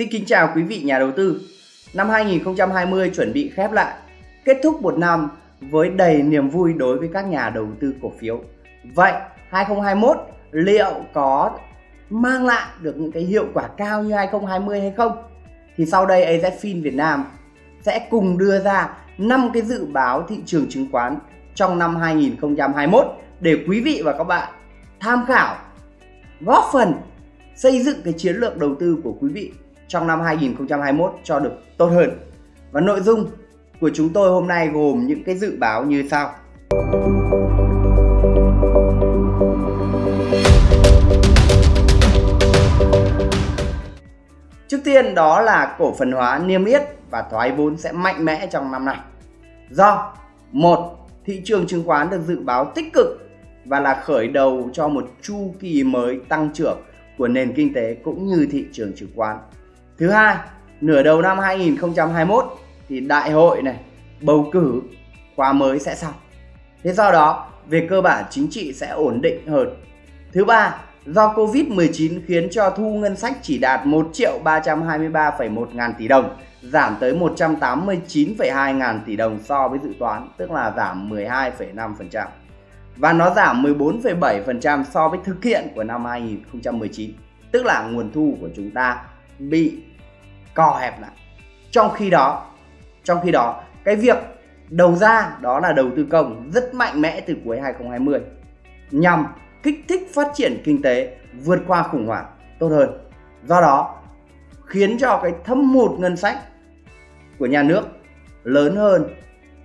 Xin kính chào quý vị nhà đầu tư. Năm 2020 chuẩn bị khép lại, kết thúc một năm với đầy niềm vui đối với các nhà đầu tư cổ phiếu. Vậy 2021 liệu có mang lại được những cái hiệu quả cao như 2020 hay không? Thì sau đây AZFIN Việt Nam sẽ cùng đưa ra 5 cái dự báo thị trường chứng khoán trong năm 2021 để quý vị và các bạn tham khảo góp phần xây dựng cái chiến lược đầu tư của quý vị trong năm 2021 cho được tốt hơn. Và nội dung của chúng tôi hôm nay gồm những cái dự báo như sau. Trước tiên đó là cổ phần hóa niêm yết và thoái vốn sẽ mạnh mẽ trong năm này. Do, một, thị trường chứng khoán được dự báo tích cực và là khởi đầu cho một chu kỳ mới tăng trưởng của nền kinh tế cũng như thị trường chứng khoán. Thứ hai, nửa đầu năm 2021 thì đại hội này, bầu cử khóa mới sẽ xong. Thế do đó, về cơ bản chính trị sẽ ổn định hơn. Thứ ba, do Covid-19 khiến cho thu ngân sách chỉ đạt 1 triệu 323,1 ngàn tỷ đồng, giảm tới 189,2 ngàn tỷ đồng so với dự toán, tức là giảm 12,5%. Và nó giảm 14,7% so với thực hiện của năm 2019, tức là nguồn thu của chúng ta bị co hẹp lại. Trong khi đó, trong khi đó, cái việc đầu ra đó là đầu tư công rất mạnh mẽ từ cuối 2020 nhằm kích thích phát triển kinh tế vượt qua khủng hoảng tốt hơn. Do đó, khiến cho cái thâm hụt ngân sách của nhà nước lớn hơn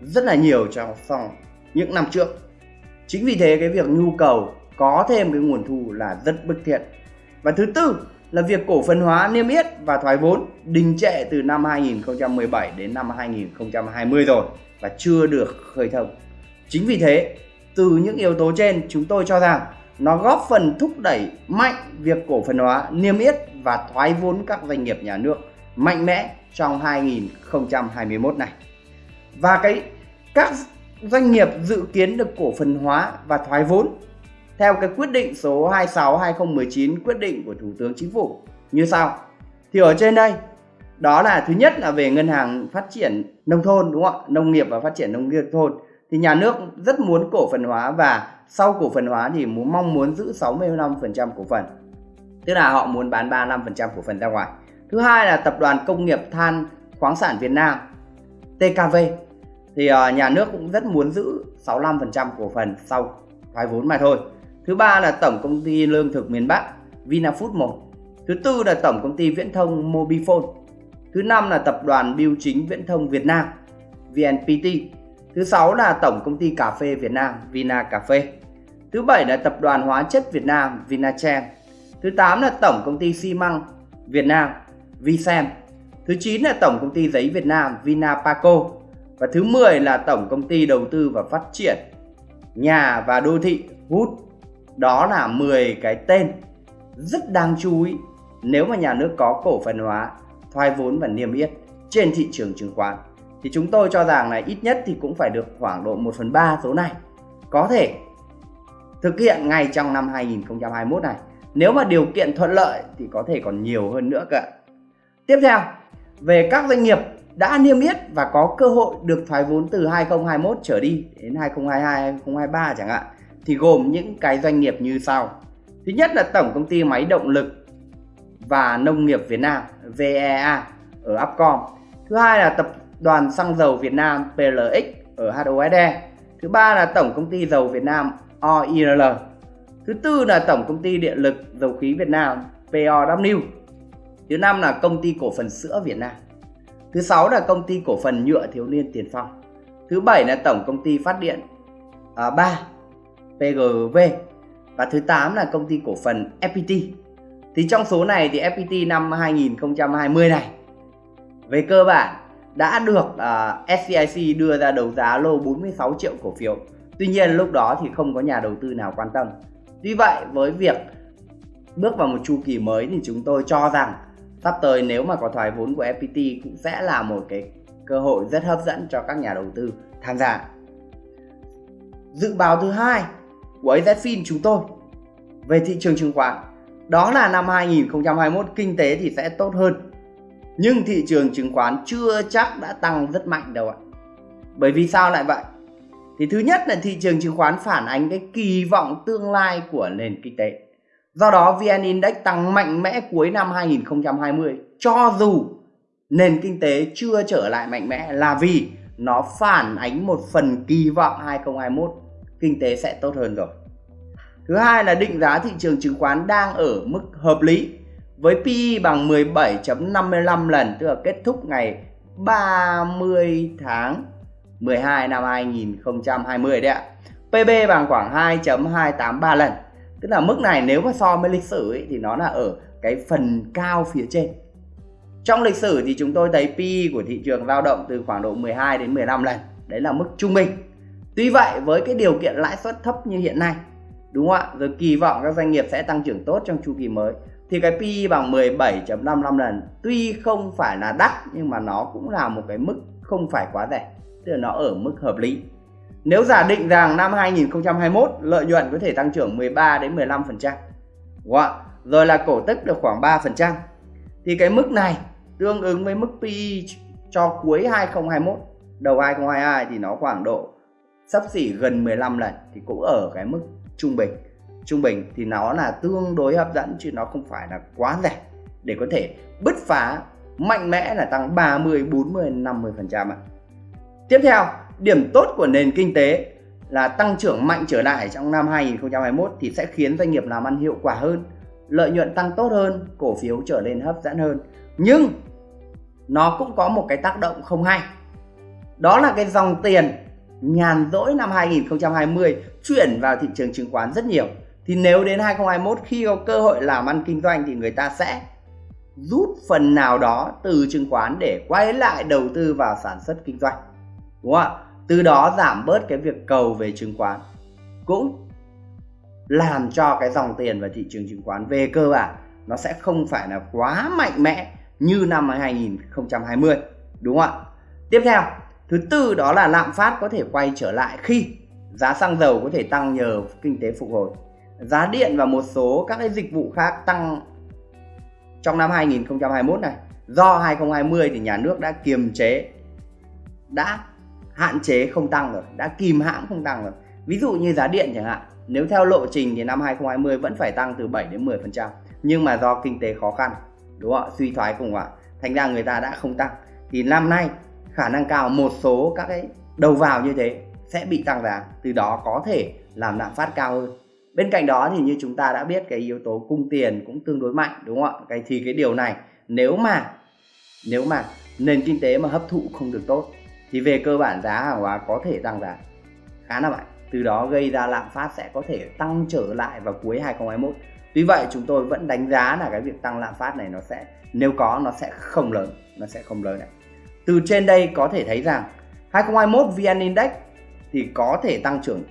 rất là nhiều trong phòng những năm trước. Chính vì thế cái việc nhu cầu có thêm cái nguồn thu là rất bức thiết. Và thứ tư là việc cổ phần hóa niêm yết và thoái vốn đình trệ từ năm 2017 đến năm 2020 rồi và chưa được khơi thông. Chính vì thế, từ những yếu tố trên chúng tôi cho rằng nó góp phần thúc đẩy mạnh việc cổ phần hóa niêm yết và thoái vốn các doanh nghiệp nhà nước mạnh mẽ trong 2021 này. Và cái các doanh nghiệp dự kiến được cổ phần hóa và thoái vốn theo cái quyết định số 26 2019 quyết định của Thủ tướng Chính phủ, như sau. Thì ở trên đây, đó là thứ nhất là về ngân hàng phát triển nông thôn, đúng không ạ? Nông nghiệp và phát triển nông nghiệp thôn thì nhà nước rất muốn cổ phần hóa và sau cổ phần hóa thì muốn mong muốn giữ 65% cổ phần. Tức là họ muốn bán 35% cổ phần ra ngoài. Thứ hai là tập đoàn công nghiệp than khoáng sản Việt Nam TKV thì ờ, nhà nước cũng rất muốn giữ 65% cổ phần sau thoái vốn mà thôi. Thứ ba là tổng công ty lương thực miền Bắc, Vinafood 1. Thứ tư là tổng công ty viễn thông Mobifone. Thứ năm là tập đoàn Biêu chính Viễn thông Việt Nam VNPT. Thứ sáu là tổng công ty cà phê Việt Nam, Vina Cà phê. Thứ bảy là tập đoàn hóa chất Việt Nam Vinachem. Thứ tám là tổng công ty xi măng Việt Nam Vicem. Thứ chín là tổng công ty giấy Việt Nam, Vinapaco. Và thứ 10 là tổng công ty đầu tư và phát triển nhà và đô thị Hút đó là 10 cái tên rất đáng chú ý nếu mà nhà nước có cổ phần hóa, thoái vốn và niêm yết trên thị trường chứng khoán. Thì chúng tôi cho rằng là ít nhất thì cũng phải được khoảng độ 1 phần 3 số này có thể thực hiện ngay trong năm 2021 này. Nếu mà điều kiện thuận lợi thì có thể còn nhiều hơn nữa cả. Tiếp theo, về các doanh nghiệp đã niêm yết và có cơ hội được thoái vốn từ 2021 trở đi đến 2022, 2023 chẳng hạn thì gồm những cái doanh nghiệp như sau. Thứ nhất là Tổng công ty Máy động lực và Nông nghiệp Việt Nam VEA ở Upcom. Thứ hai là Tập đoàn Xăng dầu Việt Nam PLX ở HOSE. Thứ ba là Tổng công ty Dầu Việt Nam oil Thứ tư là Tổng công ty Điện lực Dầu khí Việt Nam POW. Thứ năm là Công ty Cổ phần Sữa Việt Nam. Thứ sáu là Công ty Cổ phần Nhựa Thiếu niên Tiền Phong. Thứ bảy là Tổng công ty Phát điện à, 3 PGV và thứ 8 là công ty cổ phần FPT. Thì trong số này thì FPT năm 2020 này về cơ bản đã được à, uh, SCIC đưa ra đấu giá lô 46 triệu cổ phiếu. Tuy nhiên lúc đó thì không có nhà đầu tư nào quan tâm. Tuy vậy với việc bước vào một chu kỳ mới thì chúng tôi cho rằng sắp tới nếu mà có thoái vốn của FPT cũng sẽ là một cái cơ hội rất hấp dẫn cho các nhà đầu tư tham gia. Dự báo thứ hai của AZFIN chúng tôi về thị trường chứng khoán, đó là năm 2021 kinh tế thì sẽ tốt hơn Nhưng thị trường chứng khoán chưa chắc đã tăng rất mạnh đâu ạ. Bởi vì sao lại vậy? Thì thứ nhất là thị trường chứng khoán phản ánh cái kỳ vọng tương lai của nền kinh tế. Do đó VN Index tăng mạnh mẽ cuối năm 2020 cho dù nền kinh tế chưa trở lại mạnh mẽ là vì nó phản ánh một phần kỳ vọng 2021 kinh tế sẽ tốt hơn rồi. Thứ hai là định giá thị trường chứng khoán đang ở mức hợp lý với PE bằng 17.55 lần tức là kết thúc ngày 30 tháng 12 năm 2020 đấy ạ. PB bằng khoảng 2.283 lần. Tức là mức này nếu mà so với lịch sử ấy, thì nó là ở cái phần cao phía trên. Trong lịch sử thì chúng tôi thấy PE của thị trường dao động từ khoảng độ 12 đến 15 lần. Đấy là mức trung bình. Tuy vậy với cái điều kiện lãi suất thấp như hiện nay, đúng không ạ? Rồi kỳ vọng các doanh nghiệp sẽ tăng trưởng tốt trong chu kỳ mới. Thì cái PE bằng 17.55 lần tuy không phải là đắt nhưng mà nó cũng là một cái mức không phải quá rẻ. Tức là nó ở mức hợp lý. Nếu giả định rằng năm 2021 lợi nhuận có thể tăng trưởng 13 đến 15 phần trăm rồi là cổ tức được khoảng 3 phần trăm. Thì cái mức này tương ứng với mức PE cho cuối 2021 đầu 2022 thì nó khoảng độ sắp xỉ gần 15 lần thì cũng ở cái mức trung bình trung bình thì nó là tương đối hấp dẫn chứ nó không phải là quá rẻ để có thể bứt phá mạnh mẽ là tăng 30, 40, 50 phần trăm ạ. Tiếp theo, điểm tốt của nền kinh tế là tăng trưởng mạnh trở lại trong năm 2021 thì sẽ khiến doanh nghiệp làm ăn hiệu quả hơn, lợi nhuận tăng tốt hơn, cổ phiếu trở nên hấp dẫn hơn. Nhưng nó cũng có một cái tác động không hay. Đó là cái dòng tiền nhàn rỗi năm 2020 chuyển vào thị trường chứng khoán rất nhiều. Thì nếu đến 2021 khi có cơ hội làm ăn kinh doanh thì người ta sẽ rút phần nào đó từ chứng khoán để quay lại đầu tư vào sản xuất kinh doanh. Đúng không ạ? Từ đó giảm bớt cái việc cầu về chứng khoán, cũng làm cho cái dòng tiền vào thị trường chứng khoán về cơ bản nó sẽ không phải là quá mạnh mẽ như năm 2020 đúng không ạ? Tiếp theo thứ tư đó là lạm phát có thể quay trở lại khi giá xăng dầu có thể tăng nhờ kinh tế phục hồi. Giá điện và một số các cái dịch vụ khác tăng trong năm 2021 này. Do 2020 thì nhà nước đã kiềm chế đã hạn chế không tăng rồi đã kìm hãm không tăng rồi. Ví dụ như giá điện chẳng hạn nếu theo lộ trình thì năm 2020 vẫn phải tăng từ 7 đến 10%, nhưng mà do kinh tế khó khăn đúng không ạ? Suy thoái cùng ạ, thành ra người ta đã không tăng. Thì năm nay khả năng cao, một số các cái đầu vào như thế sẽ bị tăng giá, từ đó có thể làm lạm phát cao hơn. Bên cạnh đó thì như chúng ta đã biết, cái yếu tố cung tiền cũng tương đối mạnh, đúng không ạ? Cái thì cái điều này, nếu mà nếu mà nền kinh tế mà hấp thụ không được tốt, thì về cơ bản giá hàng hóa có thể tăng giá khá là mạnh. Từ đó gây ra lạm phát sẽ có thể tăng trở lại vào cuối 2021 tuy vậy, chúng tôi vẫn đánh giá là cái việc tăng lạm phát này nó sẽ, nếu có, nó sẽ không lớn, nó sẽ không lớn đấy từ trên đây có thể thấy rằng 2021 VN Index thì có thể tăng trưởng.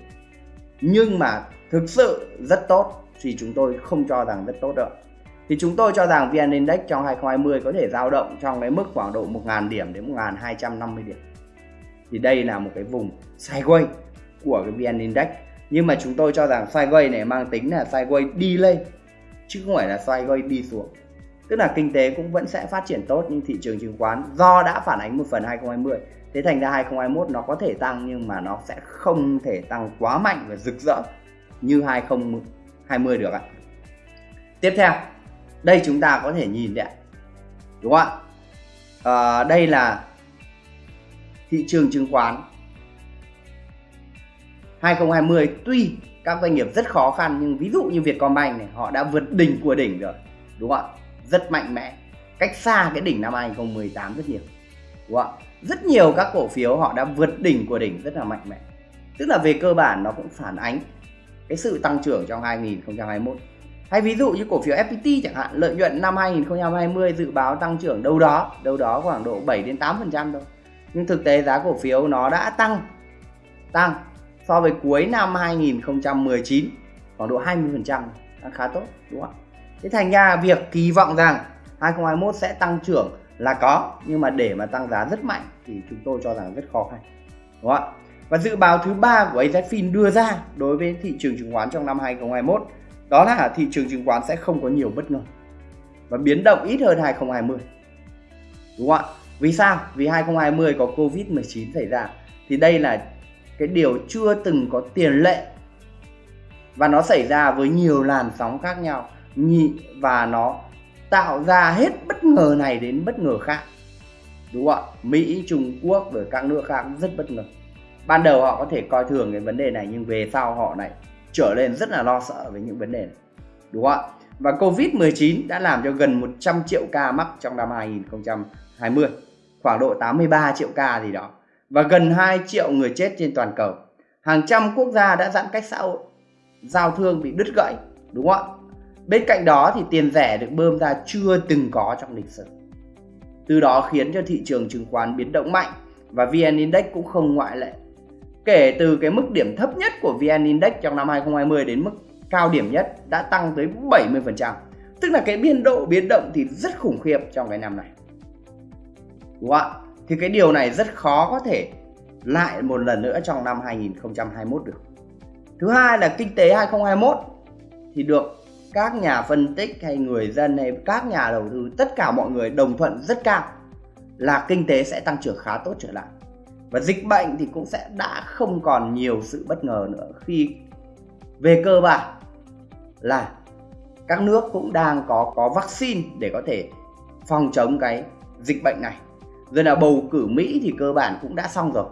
Nhưng mà thực sự rất tốt thì chúng tôi không cho rằng rất tốt đâu. Thì chúng tôi cho rằng VN Index trong 2020 có thể dao động trong cái mức khoảng độ 1.000 điểm đến 1.250 điểm. Thì đây là một cái vùng sideways của cái VN Index. Nhưng mà chúng tôi cho rằng sideways này mang tính là sideways đi lên chứ không phải là sideways đi xuống tức là kinh tế cũng vẫn sẽ phát triển tốt nhưng thị trường chứng khoán. Do đã phản ánh một phần 2020 thế thành ra 2021 nó có thể tăng nhưng mà nó sẽ không thể tăng quá mạnh và rực rỡ như 2020 được ạ. Tiếp theo đây chúng ta có thể nhìn đấy đúng không ạ? À, đây là thị trường chứng khoán. 2020 tuy các doanh nghiệp rất khó khăn nhưng ví dụ như Vietcombank này họ đã vượt đỉnh của đỉnh rồi. Đúng không ạ? Rất mạnh mẽ. Cách xa cái đỉnh năm 2018 rất nhiều. Đúng không rất nhiều các cổ phiếu họ đã vượt đỉnh của đỉnh rất là mạnh mẽ. Tức là về cơ bản nó cũng phản ánh cái sự tăng trưởng trong 2021 hay ví dụ như cổ phiếu FPT chẳng hạn, lợi nhuận năm 2020 dự báo tăng trưởng đâu đó đâu đó khoảng độ 7 đến 8 phần trăm thôi. Nhưng thực tế giá cổ phiếu nó đã tăng tăng so với cuối năm 2019 khoảng độ 20 phần trăm. Khá tốt, đúng không ạ? Thế thành ra việc kỳ vọng rằng 2021 sẽ tăng trưởng là có, nhưng mà để mà tăng giá rất mạnh thì chúng tôi cho rằng rất khó khăn, đúng không ạ? Và dự báo thứ ba của AZFIN đưa ra đối với thị trường chứng khoán trong năm 2021 đó là thị trường chứng khoán sẽ không có nhiều bất ngờ và biến động ít hơn 2020 đúng không ạ? Vì sao? Vì 2020 có covid 19 xảy ra. Thì đây là cái điều chưa từng có tiền lệ và nó xảy ra với nhiều làn sóng khác nhau nhị và nó tạo ra hết bất ngờ này đến bất ngờ khác. Đúng không ạ? Mỹ, trung quốc rồi các nước khác rất bất ngờ. Ban đầu họ có thể coi thường cái vấn đề này nhưng về sau họ lại trở lên rất là lo sợ với những vấn đề này. Đúng không ạ? Và Covid-19 đã làm cho gần 100 triệu ca mắc trong năm 2020 khoảng độ 83 triệu ca gì đó. Và gần 2 triệu người chết trên toàn cầu. Hàng trăm quốc gia đã giãn cách xã hội, giao thương bị đứt gãy. Đúng không ạ? Bên cạnh đó thì tiền rẻ được bơm ra chưa từng có trong lịch sử từ đó khiến cho thị trường chứng khoán biến động mạnh và VN Index cũng không ngoại lệ kể từ cái mức điểm thấp nhất của VN Index trong năm 2020 đến mức cao điểm nhất đã tăng tới 70%. Tức là cái biên độ biến động thì rất khủng khiếp trong cái năm này. Đúng không ạ? Thì cái điều này rất khó có thể lại một lần nữa trong năm 2021 được. Thứ hai là kinh tế 2021 thì được các nhà phân tích hay người dân hay các nhà đầu tư, tất cả mọi người đồng thuận rất cao là kinh tế sẽ tăng trưởng khá tốt trở lại. Và dịch bệnh thì cũng sẽ đã không còn nhiều sự bất ngờ nữa khi về cơ bản là các nước cũng đang có có vaccine để có thể phòng chống cái dịch bệnh này. Rồi là bầu cử Mỹ thì cơ bản cũng đã xong rồi,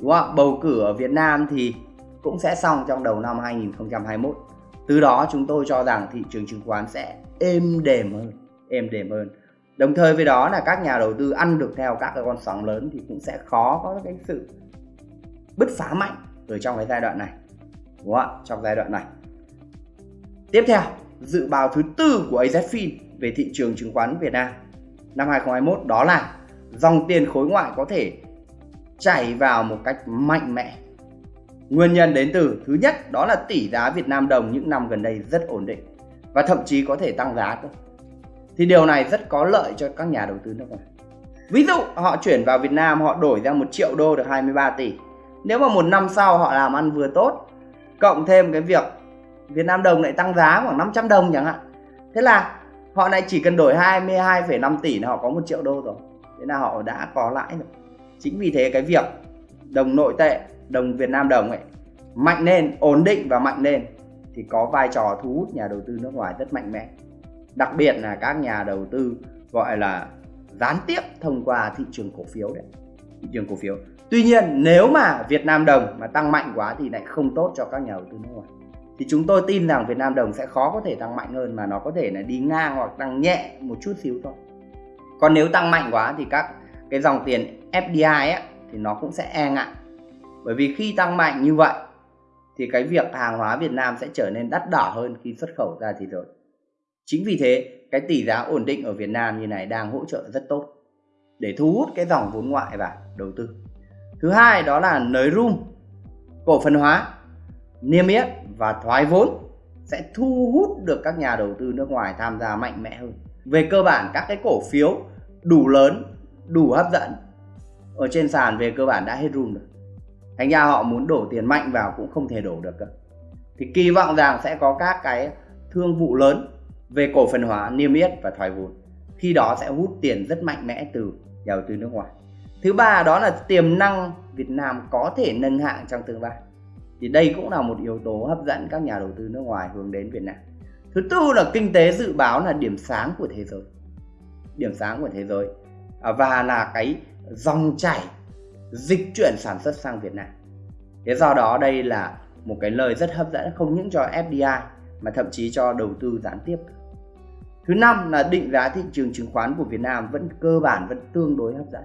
đúng không bầu cử ở Việt Nam thì cũng sẽ xong trong đầu năm 2021 từ đó chúng tôi cho rằng thị trường chứng khoán sẽ êm đềm hơn, êm đềm hơn. Đồng thời với đó là các nhà đầu tư ăn được theo các cái con sóng lớn thì cũng sẽ khó có cái sự bứt phá mạnh ở trong cái giai đoạn này, đúng không ạ? Trong giai đoạn này. Tiếp theo, dự báo thứ tư của AZFIN về thị trường chứng khoán Việt Nam năm 2021 đó là dòng tiền khối ngoại có thể chảy vào một cách mạnh mẽ nguyên nhân đến từ thứ nhất đó là tỷ giá Việt Nam đồng những năm gần đây rất ổn định và thậm chí có thể tăng giá cơ. Thì điều này rất có lợi cho các nhà đầu tư nước ngoài. Ví dụ họ chuyển vào Việt Nam họ đổi ra một triệu đô được 23 tỷ. Nếu mà một năm sau họ làm ăn vừa tốt cộng thêm cái việc Việt Nam đồng lại tăng giá khoảng 500 đồng chẳng hạn thế là họ lại chỉ cần đổi 22,5 tỷ là họ có một triệu đô rồi. Thế là họ đã có lãi rồi. Chính vì thế cái việc đồng nội tệ đồng Việt Nam đồng ấy mạnh lên ổn định và mạnh lên thì có vai trò thu hút nhà đầu tư nước ngoài rất mạnh mẽ. Đặc biệt là các nhà đầu tư gọi là gián tiếp thông qua thị trường cổ phiếu đấy thị trường cổ phiếu. Tuy nhiên nếu mà Việt Nam đồng mà tăng mạnh quá thì lại không tốt cho các nhà đầu tư nước ngoài. Thì chúng tôi tin rằng Việt Nam đồng sẽ khó có thể tăng mạnh hơn mà nó có thể là đi ngang hoặc tăng nhẹ một chút xíu thôi. Còn nếu tăng mạnh quá thì các cái dòng tiền FDI ấy, thì nó cũng sẽ e ngại bởi vì khi tăng mạnh như vậy, thì cái việc hàng hóa Việt Nam sẽ trở nên đắt đỏ hơn khi xuất khẩu ra thế giới chính vì thế, cái tỷ giá ổn định ở Việt Nam như này đang hỗ trợ rất tốt để thu hút cái dòng vốn ngoại vào đầu tư. Thứ hai đó là nới room, cổ phần hóa, niêm yết và thoái vốn sẽ thu hút được các nhà đầu tư nước ngoài tham gia mạnh mẽ hơn. Về cơ bản, các cái cổ phiếu đủ lớn, đủ hấp dẫn, ở trên sàn về cơ bản đã hết room rồi thành ra họ muốn đổ tiền mạnh vào cũng không thể đổ được cơ. Thì kỳ vọng rằng sẽ có các cái thương vụ lớn về cổ phần hóa, niêm yết và thoái vốn. Khi đó sẽ hút tiền rất mạnh mẽ từ nhà đầu tư nước ngoài. Thứ ba đó là tiềm năng Việt Nam có thể nâng hạng trong tương lai. Thì đây cũng là một yếu tố hấp dẫn các nhà đầu tư nước ngoài hướng đến Việt Nam. Thứ tư là kinh tế dự báo là điểm sáng của thế giới. Điểm sáng của thế giới. À, và là cái dòng chảy dịch chuyển sản xuất sang Việt Nam. Thế do đó đây là một cái lời rất hấp dẫn không những cho FDI mà thậm chí cho đầu tư gián tiếp. Thứ năm là định giá thị trường chứng khoán của Việt Nam vẫn cơ bản, vẫn tương đối hấp dẫn.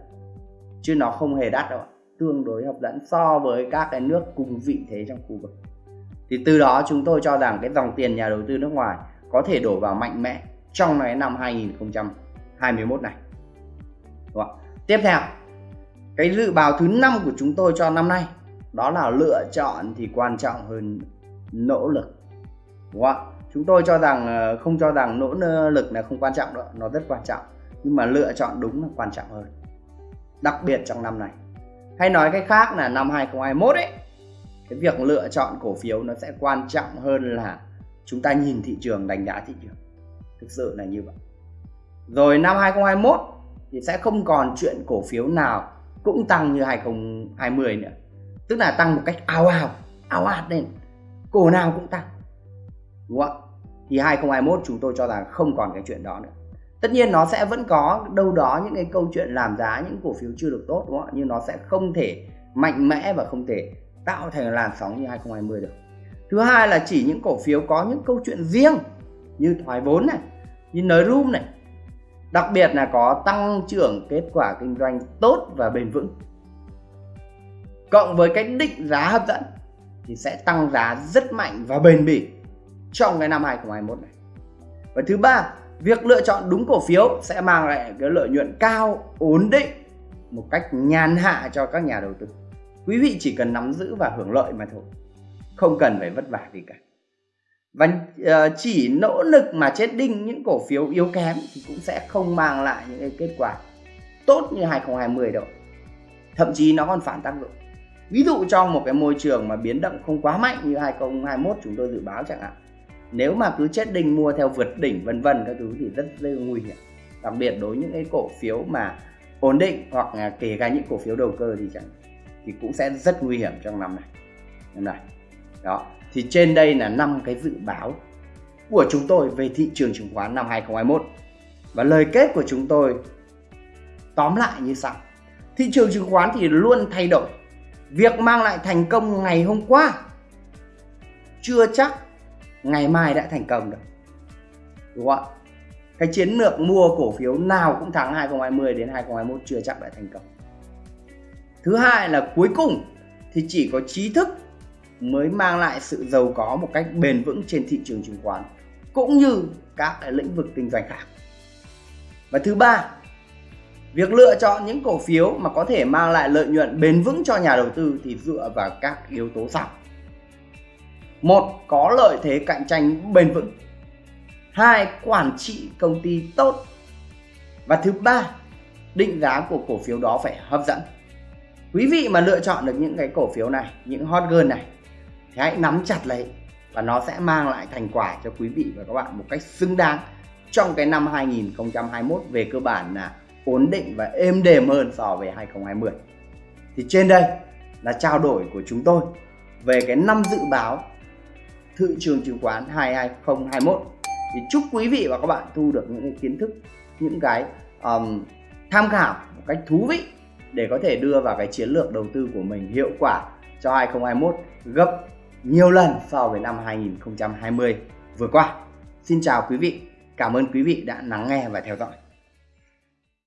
Chứ nó không hề đắt đâu ạ, tương đối hấp dẫn so với các cái nước cùng vị thế trong khu vực. Thì từ đó chúng tôi cho rằng cái dòng tiền nhà đầu tư nước ngoài có thể đổ vào mạnh mẽ trong cái năm 2021 này. Đúng không? tiếp theo cái dự báo thứ năm của chúng tôi cho năm nay, đó là lựa chọn thì quan trọng hơn nỗ lực. Đúng không chúng tôi cho rằng ờ, không cho rằng nỗ lực là không quan trọng đâu nó rất quan trọng. Nhưng mà lựa chọn đúng là quan trọng hơn, đặc biệt trong năm này. Hay nói cách khác là năm 2021 ấy, cái việc lựa chọn cổ phiếu nó sẽ quan trọng hơn là chúng ta nhìn thị trường, đánh giá thị trường. Thực sự là như vậy. Rồi năm 2021 thì sẽ không còn chuyện cổ phiếu nào cũng tăng như 2020 nữa. Tức là tăng một cách ào ào ào ạt lên. Cổ nào cũng tăng. Đúng không thì 2021 chúng tôi cho rằng không còn cái chuyện đó nữa. Tất nhiên nó sẽ vẫn có đâu đó những cái câu chuyện làm giá những cổ phiếu chưa được tốt, đúng không nhưng nó sẽ không thể mạnh mẽ và không thể tạo thành làn sóng như 2020 được. Thứ hai là chỉ những cổ phiếu có những câu chuyện riêng như thoái vốn này, như nới room này đặc biệt là có tăng trưởng kết quả kinh doanh tốt và bền vững. Cộng với cái định giá hấp dẫn thì sẽ tăng giá rất mạnh và bền bỉ trong cái năm 2021 này. Và thứ ba, việc lựa chọn đúng cổ phiếu sẽ mang lại cái lợi nhuận cao, ổn định, một cách nhàn hạ cho các nhà đầu tư. Quý vị chỉ cần nắm giữ và hưởng lợi mà thôi, không cần phải vất vả gì cả và uh, chỉ nỗ lực mà chết đinh những cổ phiếu yếu kém thì cũng sẽ không mang lại những cái kết quả tốt như 2020 đâu. Thậm chí nó còn phản tác dụng. Ví dụ trong một cái môi trường mà biến động không quá mạnh như 2021 chúng tôi dự báo chẳng hạn. Nếu mà cứ chết đinh mua theo vượt đỉnh vân vân các thứ thì rất rất nguy hiểm. Đặc biệt đối với những cái cổ phiếu mà ổn định hoặc là kể cả những cổ phiếu đầu cơ thì chẳng thì cũng sẽ rất nguy hiểm trong năm này. Năm này đó. Thì trên đây là năm cái dự báo của chúng tôi về thị trường chứng khoán năm 2021 và lời kết của chúng tôi tóm lại như sau. Thị trường chứng khoán thì luôn thay đổi. Việc mang lại thành công ngày hôm qua chưa chắc ngày mai đã thành công được. Đúng không ạ? Cái chiến lược mua cổ phiếu nào cũng thắng 2020 đến 2021 chưa chắc đã thành công. Thứ hai là cuối cùng thì chỉ có trí thức mới mang lại sự giàu có một cách bền vững trên thị trường chứng khoán, cũng như các cái lĩnh vực kinh doanh khác. Và thứ ba, việc lựa chọn những cổ phiếu mà có thể mang lại lợi nhuận bền vững cho nhà đầu tư thì dựa vào các yếu tố sau. Một, có lợi thế cạnh tranh bền vững. Hai, quản trị công ty tốt. Và thứ ba, định giá của cổ phiếu đó phải hấp dẫn. Quý vị mà lựa chọn được những cái cổ phiếu này, những hot girl này thì hãy nắm chặt lấy và nó sẽ mang lại thành quả cho quý vị và các bạn một cách xứng đáng trong cái năm 2021 về cơ bản là ổn định và êm đềm hơn so với 2020 thì trên đây là trao đổi của chúng tôi về cái năm dự báo thị trường chứng khoán 2021 thì chúc quý vị và các bạn thu được những cái kiến thức những cái um, tham khảo một cách thú vị để có thể đưa vào cái chiến lược đầu tư của mình hiệu quả cho 2021 gấp nhiều lần so với năm 2020 vừa qua. Xin chào quý vị, cảm ơn quý vị đã lắng nghe và theo dõi.